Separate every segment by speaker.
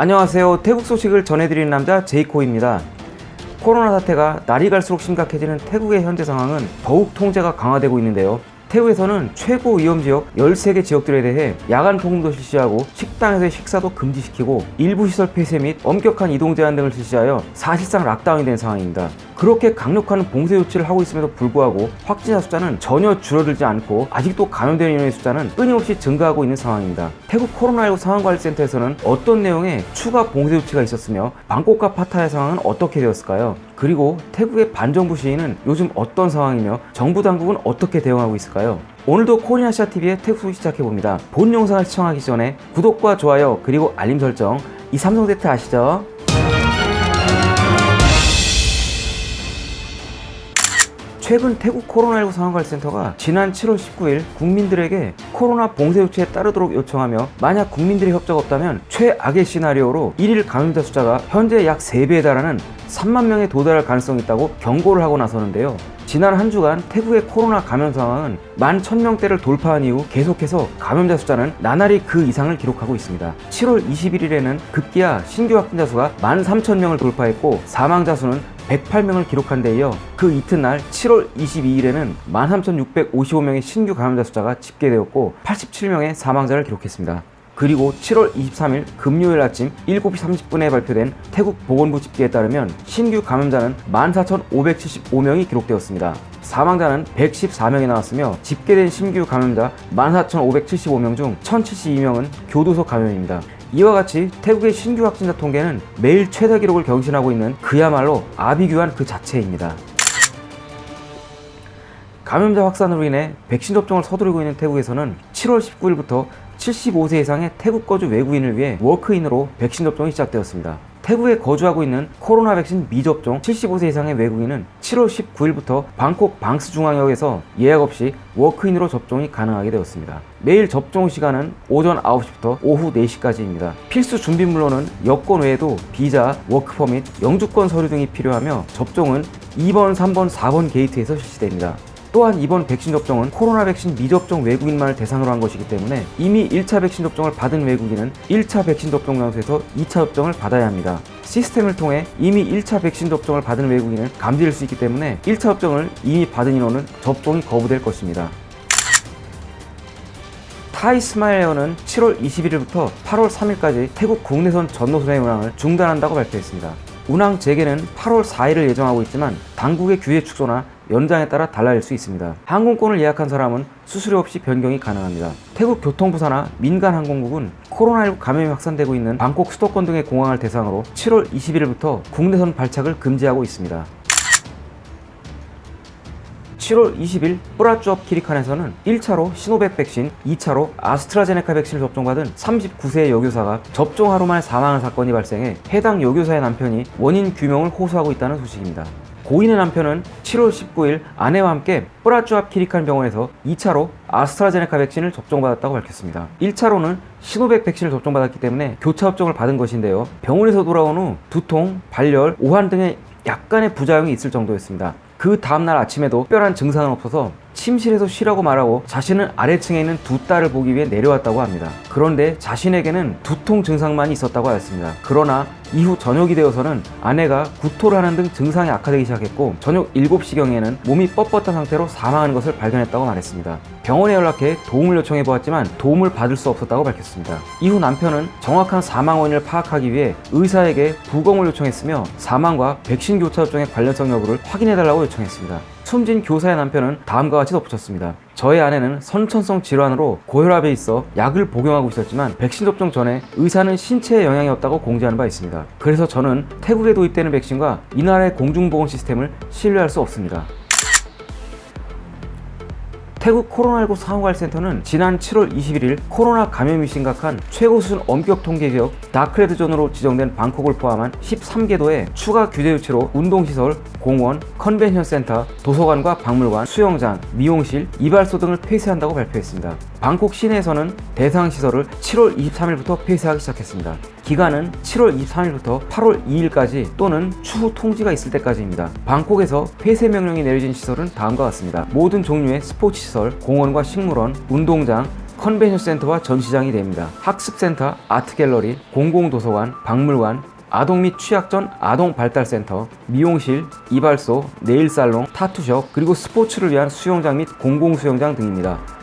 Speaker 1: 안녕하세요. 태국 소식을 전해드리는 남자 제이코입니다. 코로나 사태가 날이 갈수록 심각해지는 태국의 현재 상황은 더욱 통제가 강화되고 있는데요 태국에서는 최고 위험 지역 13개 지역들에 대해 야간 통금도 실시하고 식당에서의 식사도 금지시키고 일부 시설 폐쇄 및 엄격한 이동 제한 등을 실시하여 사실상 lockdown이 된 상황입니다. 그렇게 강력한 봉쇄 조치를 하고 있음에도 불구하고 확진자 숫자는 전혀 줄어들지 않고 아직도 감염되는 인원의 숫자는 끊임없이 증가하고 있는 상황입니다. 태국 코로나19 상황관리센터에서는 어떤 내용의 추가 봉쇄 조치가 있었으며 방콕과 파타야의 상황은 어떻게 되었을까요? 그리고 태국의 반정부 시위는 요즘 어떤 상황이며 정부 당국은 어떻게 대응하고 있을까요? 오늘도 코리아시아TV의 태국 소식 시작해봅니다. 본 영상을 시청하기 전에 구독과 좋아요 그리고 알림 설정 이 삼성 세트 아시죠? 최근 태국 코로나19 상황관리센터가 지난 7월 19일 국민들에게 코로나 봉쇄 조치에 따르도록 요청하며 만약 국민들의 협조가 없다면 최악의 시나리오로 1일 감염자 숫자가 현재 약 3배에 달하는 3만 명에 도달할 가능성이 있다고 경고를 하고 나서는데요. 지난 한 주간 태국의 코로나 감염 상황은 만 1000명대를 돌파한 이후 계속해서 감염자 숫자는 나날이 그 이상을 기록하고 있습니다. 7월 21일에는 급기야 신규 확진자 수가 13,000명을 돌파했고 사망자 수는 108명을 기록한 데 이어 그 이튿날 7월 22일에는 13,655명의 신규 감염자 숫자가 집계되었고 87명의 사망자를 기록했습니다. 그리고 7월 23일 금요일 아침 7시 30분에 발표된 태국 보건부 집계에 따르면 신규 감염자는 14,575명이 기록되었습니다. 사망자는 114명이 나왔으며 집계된 신규 감염자 14,575명 중 1,072명은 교도소 감염입니다. 이와 같이 태국의 신규 확진자 통계는 매일 최다 기록을 경신하고 있는 그야말로 아비규환 그 자체입니다. 감염자 확산으로 인해 백신 접종을 서두르고 있는 태국에서는 7월 19일부터 75세 이상의 태국 거주 외국인을 위해 워크인으로 백신 접종이 시작되었습니다. 태국에 거주하고 있는 코로나 백신 미접종 75세 이상의 외국인은 7월 19일부터 방콕 방스 중앙역에서 예약 없이 워크인으로 접종이 가능하게 되었습니다. 매일 접종 시간은 오전 9시부터 오후 4시까지입니다. 필수 준비물로는 여권 외에도 비자, work permit, 영주권 서류 등이 필요하며 접종은 2번, 3번, 4번 게이트에서 실시됩니다. 또한 이번 백신 접종은 코로나 백신 미접종 외국인만을 대상으로 한 것이기 때문에 이미 1차 백신 접종을 받은 외국인은 1차 백신 접종 장소에서 2차 접종을 받아야 합니다. 시스템을 통해 이미 1차 백신 접종을 받은 외국인을 감지할 수 있기 때문에 1차 접종을 이미 받은 인원은 접종이 거부될 것입니다. 타이 스마일에어는 7월 21일부터 8월 3일까지 태국 국내선 전노선의 운항을 중단한다고 발표했습니다. 운항 재개는 8월 4일을 예정하고 있지만 당국의 규제 축소나 연장에 따라 달라질 수 있습니다. 항공권을 예약한 사람은 수수료 없이 변경이 가능합니다. 태국 교통부 산하 민간 항공국은 코로나19 감염이 확산되고 있는 방콕 수도권 등의 공항을 대상으로 7월 21일부터 국내선 발착을 금지하고 있습니다. 7월 20일 뿌라쭈업 키리칸에서는 1차로 시노백 백신, 2차로 아스트라제네카 백신을 접종받은 39세의 여교사가 접종 하루 만에 사망한 사건이 발생해 해당 여교사의 남편이 원인 규명을 호소하고 있다는 소식입니다. 고인의 남편은 7월 19일 아내와 함께 뿌라쭈압 키리칸 병원에서 2차로 아스트라제네카 백신을 접종받았다고 밝혔습니다. 1차로는 시노백 백신을 접종받았기 때문에 교차 접종을 받은 것인데요. 병원에서 돌아온 후 두통, 발열, 오한 등의 약간의 부작용이 있을 정도였습니다. 그 다음날 아침에도 특별한 증상은 없어서 침실에서 쉬라고 말하고 자신은 아래층에 있는 두 딸을 보기 위해 내려왔다고 합니다. 그런데 자신에게는 두통 증상만 있었다고 하였습니다. 그러나 이후 저녁이 되어서는 아내가 구토를 하는 등 증상이 악화되기 시작했고 저녁 7시경에는 몸이 뻣뻣한 상태로 사망하는 것을 발견했다고 말했습니다. 병원에 연락해 도움을 요청해 보았지만 도움을 받을 수 없었다고 밝혔습니다. 이후 남편은 정확한 사망 원인을 파악하기 위해 의사에게 부검을 요청했으며 사망과 백신 교차 접종의 관련성 여부를 확인해달라고 요청했습니다. 숨진 교사의 남편은 다음과 같이 덧붙였습니다. 저의 아내는 선천성 질환으로 고혈압에 있어 약을 복용하고 있었지만 백신 접종 전에 의사는 신체에 영향이 없다고 공지하는 바 있습니다. 그래서 저는 태국에 도입되는 백신과 이 나라의 공중보건 시스템을 신뢰할 수 없습니다. 태국 코로나19 상황관리센터는 지난 7월 21일 코로나 감염이 심각한 최고 수준 엄격 통제 지역 dark red zone으로 지정된 방콕을 포함한 13개도에 추가 규제 조치로 운동시설, 공원, 컨벤션 센터, 도서관과 박물관, 수영장, 미용실, 이발소 등을 폐쇄한다고 발표했습니다. 방콕 시내에서는 대상 시설을 7월 23일부터 폐쇄하기 시작했습니다. 기간은 7월 23일부터 8월 2일까지 또는 추후 통지가 있을 때까지입니다. 방콕에서 폐쇄 명령이 내려진 시설은 다음과 같습니다. 모든 종류의 스포츠 시설, 공원과 식물원, 운동장, 컨벤션 센터와 전시장이 됩니다. 학습센터, 아트갤러리, 공공도서관, 박물관, 아동 및 취학 전 아동 발달센터, 미용실, 이발소, 네일살롱, 타투숍, 그리고 스포츠를 위한 수영장 및 공공수영장 등입니다.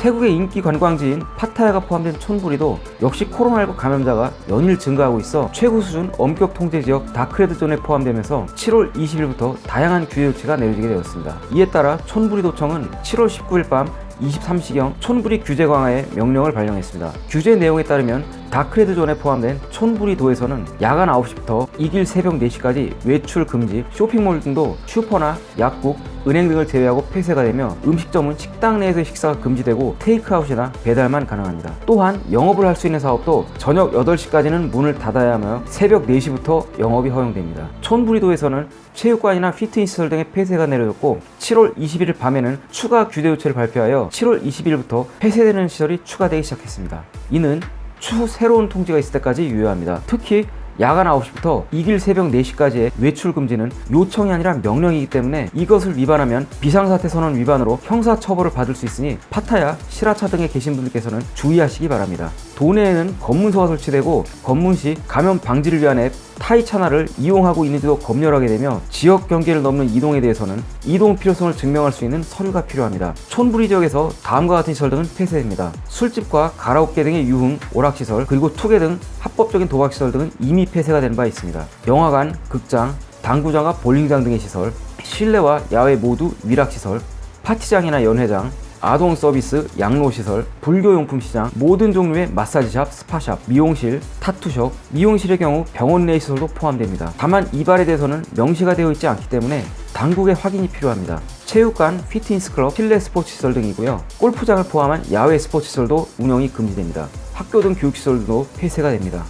Speaker 1: 태국의 인기 관광지인 파타야가 포함된 촌부리도 역시 코로나19 감염자가 연일 증가하고 있어 최고 수준 엄격 통제 지역 dark red zone에 포함되면서 7월 20일부터 다양한 규제 조치가 내려지게 되었습니다. 이에 따라 촌부리도청은 7월 19일 밤 23시경 촌부리 규제 강화의 명령을 발령했습니다. 규제 내용에 따르면 dark red zone에 포함된 촌부리도에서는 야간 9시부터 익일 새벽 4시까지 외출 금지, 쇼핑몰 등도 슈퍼나 약국, 은행 등을 제외하고 폐쇄가 되며 음식점은 식당 내에서 식사가 금지되고 테이크아웃이나 배달만 가능합니다. 또한 영업을 할 수 있는 사업도 저녁 8시까지는 문을 닫아야 하며 새벽 4시부터 영업이 허용됩니다. 촌부리도에서는 체육관이나 피트니스 시설 등의 폐쇄가 내려졌고 7월 21일 밤에는 추가 규제 조치를 발표하여 7월 20일부터 폐쇄되는 시설이 추가되기 시작했습니다. 이는 추후 새로운 통지가 있을 때까지 유효합니다. 특히 야간 9시부터 이길 새벽 4시까지의 외출 금지는 요청이 아니라 명령이기 때문에 이것을 위반하면 비상사태 선언 위반으로 형사처벌을 받을 수 있으니 파타야, 시라차 등에 계신 분들께서는 주의하시기 바랍니다. 도내에는 검문소가 설치되고 검문 시 감염 방지를 위한 앱 타이 차나를 이용하고 있는지도 검열하게 되며 지역 경계를 넘는 이동에 대해서는 이동 필요성을 증명할 수 있는 서류가 필요합니다. 촌부리 지역에서 다음과 같은 시설 등은 폐쇄됩니다. 술집과 가라오케 등의 유흥, 오락시설, 그리고 투게 등 합법적인 도박시설 등은 이미 폐쇄가 된 바 있습니다. 영화관, 극장, 당구장과 볼링장 등의 시설, 실내와 야외 모두 위락시설, 파티장이나 연회장, 아동 서비스, 양로시설, 불교용품 시장, 모든 종류의 마사지샵, 스파샵, 미용실, 타투숍, 미용실의 경우 병원 내 시설도 포함됩니다. 다만 이발에 대해서는 명시가 되어 있지 않기 때문에 당국의 확인이 필요합니다. 체육관, 피트니스 클럽, 실내 스포츠 시설 등이고요. 골프장을 포함한 야외 스포츠 시설도 운영이 금지됩니다. 학교 등 교육시설도 폐쇄가 됩니다.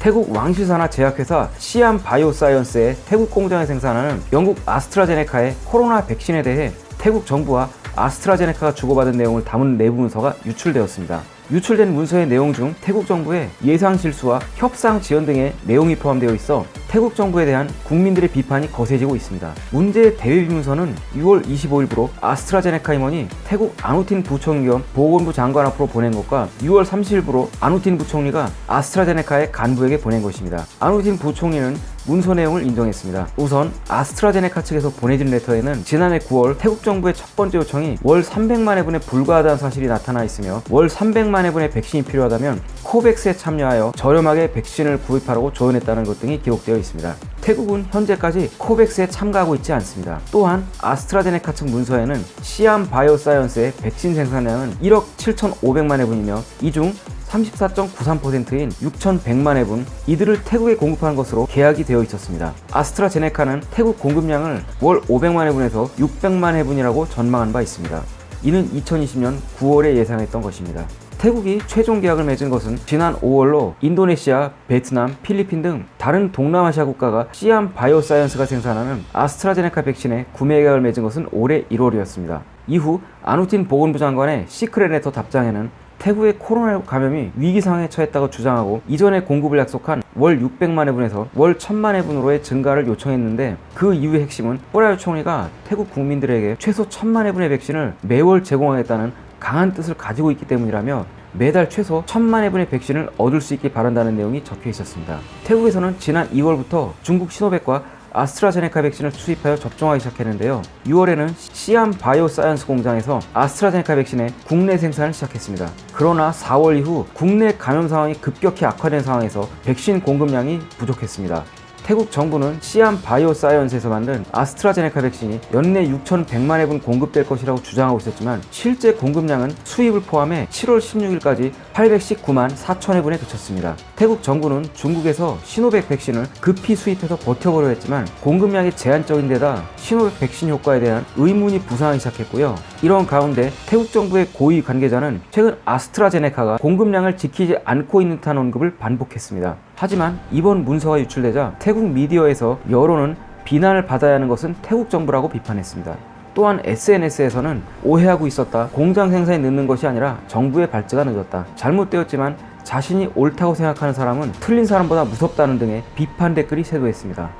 Speaker 1: 태국 왕실 산하 제약회사 시암 바이오사이언스의 태국 공장에 생산하는 영국 아스트라제네카의 코로나 백신에 대해 태국 정부와 아스트라제네카가 주고받은 내용을 담은 내부 문서가 유출되었습니다. 유출된 문서의 내용 중 태국 정부의 예상 실수와 협상 지연 등의 내용이 포함되어 있어 태국 정부에 대한 국민들의 비판이 거세지고 있습니다. 문제의 대외비 문서는 6월 25일부로 아스트라제네카 임원이 태국 아누틴 부총리 겸 보건부 장관 앞으로 보낸 것과 6월 30일부로 아누틴 부총리가 아스트라제네카의 간부에게 보낸 것입니다. 아누틴 부총리는 문서 내용을 인정했습니다. 우선 아스트라제네카 측에서 보내진 레터에는 지난해 9월 태국 정부의 첫 번째 요청이 월 300만 회분에 불과하다는 사실이 나타나 있으며 월 300만 회분의 백신이 필요하다면 코백스에 참여하여 저렴하게 백신을 구입하라고 조언했다는 것 등이 기록되어 있습니다. 태국은 현재까지 코백스에 참가하고 있지 않습니다. 또한 아스트라제네카 측 문서에는 시암 바이오사이언스의 백신 생산량은 1억 7,500만 회분이며 이 중 34.93%인 6,100만 회분 이들을 태국에 공급하는 것으로 계약이 되어 있었습니다. 아스트라제네카는 태국 공급량을 월 500만 회분에서 600만 회분이라고 전망한 바 있습니다. 이는 2020년 9월에 예상했던 것입니다. 태국이 최종 계약을 맺은 것은 지난 5월로 인도네시아, 베트남, 필리핀 등 다른 동남아시아 국가가 시암 바이오사이언스가 생산하는 아스트라제네카 백신의 구매 계약을 맺은 것은 올해 1월이었습니다. 이후 아누틴 보건부 장관의 secret letter 답장에는 태국의 코로나19 감염이 위기 상황에 처했다고 주장하고 이전에 공급을 약속한 월 600만 회분에서 월 1000만 회분으로의 증가를 요청했는데 그 이유의 핵심은 뿌라유 총리가 태국 국민들에게 최소 1000만 회분의 백신을 매월 제공하겠다는 강한 뜻을 가지고 있기 때문이라며 매달 최소 1000만 회분의 백신을 얻을 수 있게 바란다는 내용이 적혀 있었습니다. 태국에서는 지난 2월부터 중국 시노백과 아스트라제네카 백신을 수입하여 접종하기 시작했는데요. 6월에는 시암 바이오사이언스 공장에서 아스트라제네카 백신의 국내 생산을 시작했습니다. 그러나 4월 이후 국내 감염 상황이 급격히 악화된 상황에서 백신 공급량이 부족했습니다. 태국 정부는 시암 바이오사이언스에서 만든 아스트라제네카 백신이 연내 6,100만 회분 공급될 것이라고 주장하고 있었지만 실제 공급량은 수입을 포함해 7월 16일까지 819만 4천 회분에 그쳤습니다. 태국 정부는 중국에서 시노백 백신을 급히 수입해서 버텨보려 했지만 공급량이 제한적인 데다 시노백 백신 효과에 대한 의문이 부상하기 시작했고요. 이런 가운데 태국 정부의 고위 관계자는 최근 아스트라제네카가 공급량을 지키지 않고 있는 듯한 언급을 반복했습니다. 하지만 이번 문서가 유출되자 태국 미디어에서 여론은 비난을 받아야 하는 것은 태국 정부라고 비판했습니다. 또한 SNS에서는 오해하고 있었다. 공장 생산에 늦는 것이 아니라 정부의 발제가 늦었다. 잘못되었지만 자신이 옳다고 생각하는 사람은 틀린 사람보다 무섭다는 등의 비판 댓글이 쇄도했습니다.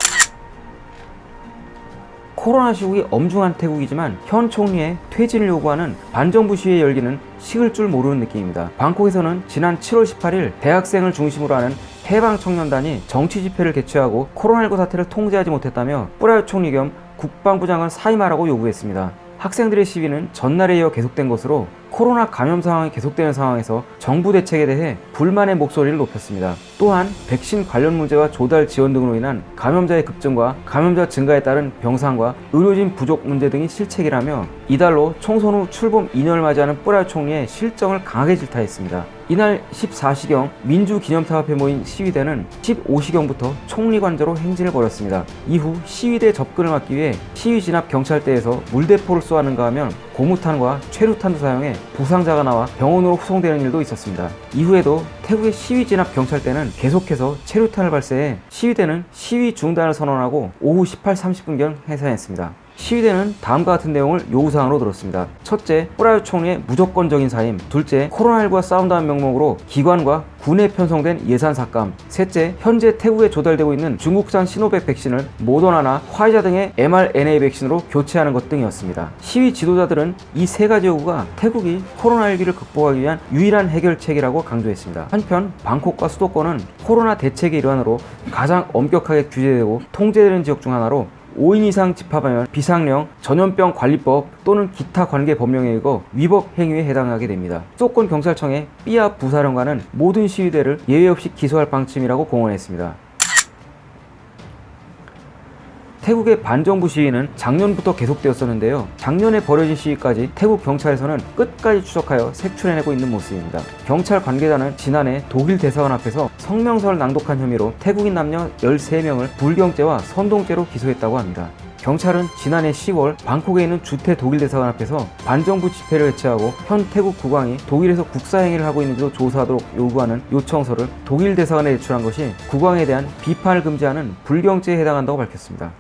Speaker 1: 코로나 시국이 엄중한 태국이지만 현 총리의 퇴진을 요구하는 반정부 시위에 열기는 식을 줄 모르는 느낌입니다. 방콕에서는 지난 7월 18일 대학생을 중심으로 하는 해방 청년단이 정치 집회를 개최하고 코로나19 사태를 통제하지 못했다며 뿌라요 총리 겸 국방부 장관 사임하라고 요구했습니다. 학생들의 시위는 전날에 이어 계속된 것으로 코로나 감염 상황이 계속되는 상황에서 정부 대책에 대해 불만의 목소리를 높였습니다. 또한 백신 관련 문제와 조달 지원 등으로 인한 감염자의 급증과 감염자 증가에 따른 병상과 의료진 부족 문제 등이 실책이라며 이달로 총선 후 출범 2년을 맞이하는 뿌라요 총리의 실정을 강하게 질타했습니다. 이날 14시경 민주기념탑 앞에 모인 시위대는 15시경부터 총리 관저로 행진을 벌였습니다. 이후 시위대 접근을 막기 위해 시위 진압 경찰대에서 물대포를 쏘았는가 하면 고무탄과 최루탄도 사용해 부상자가 나와 병원으로 후송되는 일도 있었습니다. 이후에도 태국의 시위 진압 경찰대는 계속해서 체류탄을 발사해 시위대는 시위 중단을 선언하고 오후 18, 30분경 해산했습니다. 시위대는 다음과 같은 내용을 요구사항으로 들었습니다. 첫째, 뿌라요 총리의 무조건적인 사임. 둘째, 코로나19와 싸운다는 명목으로 기관과 군에 편성된 예산 삭감. 셋째, 현재 태국에 조달되고 있는 중국산 시노백 백신을 모더나나 화이자 등의 mRNA 백신으로 교체하는 것 등이었습니다. 시위 지도자들은 이 세 가지 요구가 태국이 코로나19를 극복하기 위한 유일한 해결책이라고 강조했습니다. 한편 방콕과 수도권은 코로나 대책의 일환으로 가장 엄격하게 규제되고 통제되는 지역 중 하나로 5인 이상 집합하면 비상령, 전염병 관리법 또는 기타 관계 법령에 의거 위법 행위에 해당하게 됩니다. 수도권 경찰청의 삐아 부사령관은 모든 시위대를 예외 없이 기소할 방침이라고 공언했습니다. 태국의 반정부 시위는 작년부터 계속되었었는데요. 작년에 벌어진 시위까지 태국 경찰에서는 끝까지 추적하여 색출해내고 있는 모습입니다. 경찰 관계자는 지난해 독일 대사관 앞에서 성명서를 낭독한 혐의로 태국인 남녀 13명을 불경죄와 선동죄로 기소했다고 합니다. 경찰은 지난해 10월 방콕에 있는 주태 독일 대사관 앞에서 반정부 집회를 개최하고 현 태국 국왕이 독일에서 국사행위를 하고 있는지도 조사하도록 요구하는 요청서를 독일 대사관에 제출한 것이 국왕에 대한 비판을 금지하는 불경죄에 해당한다고 밝혔습니다.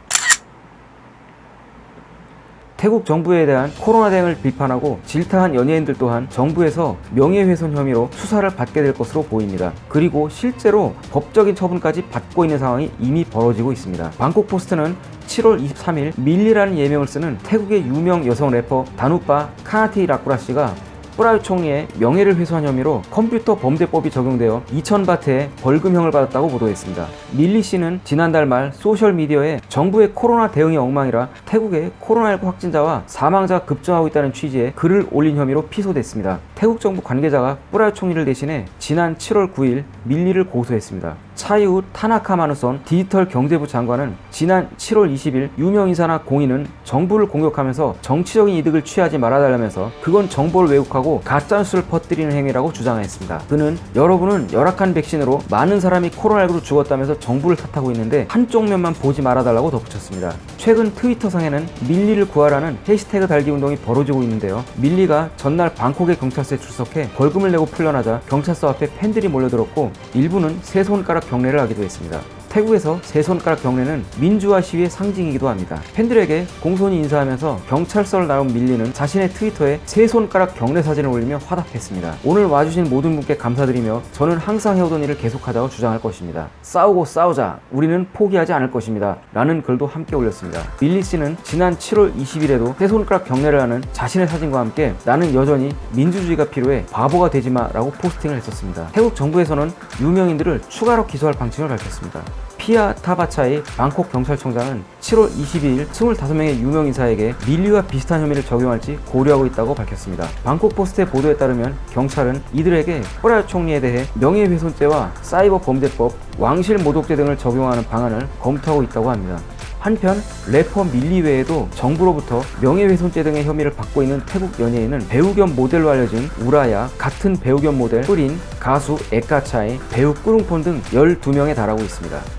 Speaker 1: 태국 정부에 대한 코로나 대응을 비판하고 질타한 연예인들 또한 정부에서 명예훼손 혐의로 수사를 받게 될 것으로 보입니다. 그리고 실제로 법적인 처분까지 받고 있는 상황이 이미 벌어지고 있습니다. 방콕 포스트는 7월 23일 밀리라는 예명을 쓰는 태국의 유명 여성 래퍼 다누빠 카나티 라쿠라 씨가 뿌라유 총리의 명예를 훼손한 혐의로 컴퓨터 범죄법이 적용되어 2,000바트의 벌금형을 받았다고 보도했습니다. 밀리 씨는 지난달 말 소셜미디어에 정부의 코로나 대응이 엉망이라 태국의 코로나19 확진자와 사망자가 급증하고 있다는 취지의 글을 올린 혐의로 피소됐습니다. 태국 정부 관계자가 뿌라유 총리를 대신해 지난 7월 9일 밀리를 고소했습니다. 차이우 타나카마누선 디지털 경제부 장관은 지난 7월 20일 유명 인사나 공인은 정부를 공격하면서 정치적인 이득을 취하지 말아달라면서 그건 정보를 왜곡하고 가짜뉴스를 퍼뜨리는 행위라고 주장했습니다. 그는 여러분은 열악한 백신으로 많은 사람이 코로나19로 죽었다면서 정부를 탓하고 있는데 한쪽 면만 보지 말아달라고 덧붙였습니다. 최근 트위터상에는 밀리를 구하라는 해시태그 달기 운동이 벌어지고 있는데요. 밀리가 전날 방콕의 경찰서에 출석해 벌금을 내고 풀려나자 경찰서 앞에 팬들이 몰려들었고 일부는 세 손가락 경례를 하기도 했습니다. 태국에서 세 손가락 경례는 민주화 시위의 상징이기도 합니다. 팬들에게 공손히 인사하면서 경찰서를 나온 밀리는 자신의 트위터에 세 손가락 경례 사진을 올리며 화답했습니다. 오늘 와주신 모든 분께 감사드리며 저는 항상 해오던 일을 계속하자고 주장할 것입니다. 싸우고 싸우자. 우리는 포기하지 않을 것입니다. 라는 글도 함께 올렸습니다. 밀리 씨는 지난 7월 20일에도 세 손가락 경례를 하는 자신의 사진과 함께 나는 여전히 민주주의가 필요해 바보가 되지마 라고 포스팅을 했었습니다. 태국 정부에서는 유명인들을 추가로 기소할 방침을 밝혔습니다. 피아 타바차의 방콕 경찰청장은 7월 22일 25명의 유명 인사에게 밀리와 비슷한 혐의를 적용할지 고려하고 있다고 밝혔습니다. 방콕 포스트의 보도에 따르면 경찰은 이들에게 뿌라요 총리에 대해 명예훼손죄와 사이버 범죄법, 왕실 모독죄 등을 적용하는 방안을 검토하고 있다고 합니다. 한편 래퍼 밀리 외에도 정부로부터 명예훼손죄 등의 혐의를 받고 있는 태국 연예인은 배우 겸 모델로 알려진 우라야, 같은 배우 겸 모델 뿌린, 가수 에카차이, 배우 꾸룽폰 등 12명에 달하고 있습니다.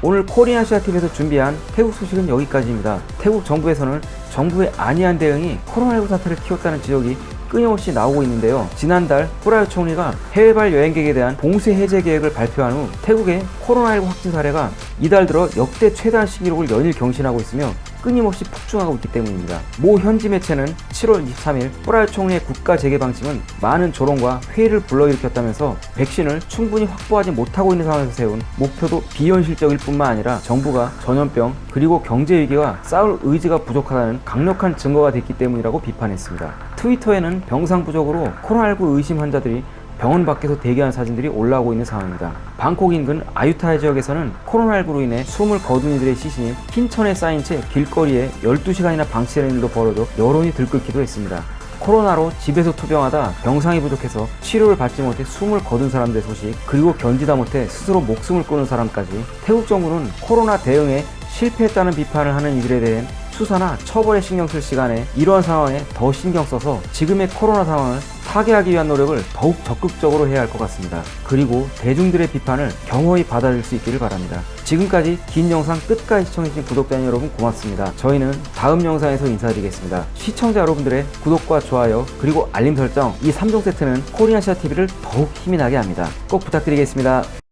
Speaker 1: 오늘 코리아시아TV에서 준비한 태국 소식은 여기까지입니다. 태국 정부에서는 정부의 안이한 대응이 코로나19 사태를 키웠다는 지적이 끊임없이 나오고 있는데요. 지난달 후라요 총리가 해외발 여행객에 대한 봉쇄 해제 계획을 발표한 후 태국의 코로나19 확진 사례가 이달 들어 역대 최다 신기록을 연일 경신하고 있으며 끊임없이 폭증하고 있기 때문입니다. 모 현지 매체는 7월 23일 뿌랄 총리의 국가 재개 방침은 많은 조롱과 회의를 불러일으켰다면서 백신을 충분히 확보하지 못하고 있는 상황에서 세운 목표도 비현실적일 뿐만 아니라 정부가 전염병 그리고 경제 위기와 싸울 의지가 부족하다는 강력한 증거가 됐기 때문이라고 비판했습니다. 트위터에는 병상 부족으로 코로나19 의심 환자들이 병원 밖에서 대기하는 사진들이 올라오고 있는 상황입니다. 방콕 인근 아유타이 지역에서는 코로나19로 인해 숨을 거둔 이들의 시신이 흰 천에 쌓인 채 길거리에 12시간이나 방치되는 일도 벌어져 여론이 들끓기도 했습니다. 코로나로 집에서 투병하다 병상이 부족해서 치료를 받지 못해 숨을 거둔 사람들의 소식 그리고 견디다 못해 스스로 목숨을 끊은 사람까지 태국 정부는 코로나 대응에 실패했다는 비판을 하는 이들에 대해 수사나 처벌에 신경 쓸 시간에 이러한 상황에 더 신경 써서 지금의 코로나 상황을 타개하기 위한 노력을 더욱 적극적으로 해야 할 것 같습니다. 그리고 대중들의 비판을 경허히 받아들일 수 있기를 바랍니다. 지금까지 긴 영상 끝까지 시청해주신 구독자 여러분 고맙습니다. 저희는 다음 영상에서 인사드리겠습니다. 시청자 여러분들의 구독과 좋아요 그리고 알림 설정 이 3종 세트는 코리아시아 TV를 더욱 힘이 나게 합니다. 꼭 부탁드리겠습니다.